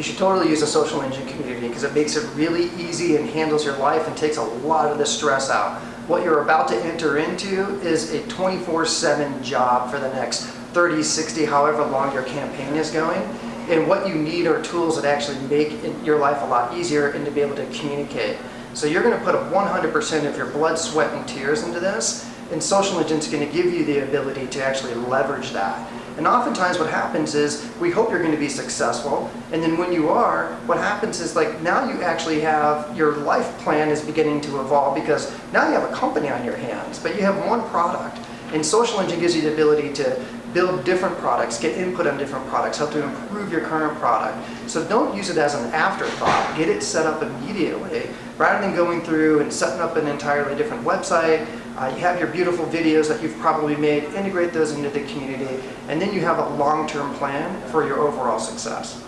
you should totally use a social engine community because it makes it really easy and handles your life and takes a lot of the stress out. What you're about to enter into is a 24-7 job for the next 30, 60, however long your campaign is going. And what you need are tools that actually make your life a lot easier and to be able to communicate. So you're going to put 100% of your blood, sweat, and tears into this, and Social Engine's going to give you the ability to actually leverage that. And oftentimes what happens is we hope you're going to be successful and then when you are, what happens is like now you actually have your life plan is beginning to evolve because now you have a company on your hands, but you have one product. And Social Engine gives you the ability to build different products, get input on different products, help to improve your current product. So don't use it as an afterthought. Get it set up immediately rather than going through and setting up an entirely different website. Uh, you have your beautiful videos that you've probably made, integrate those into the community, and then you have a long-term plan for your overall success.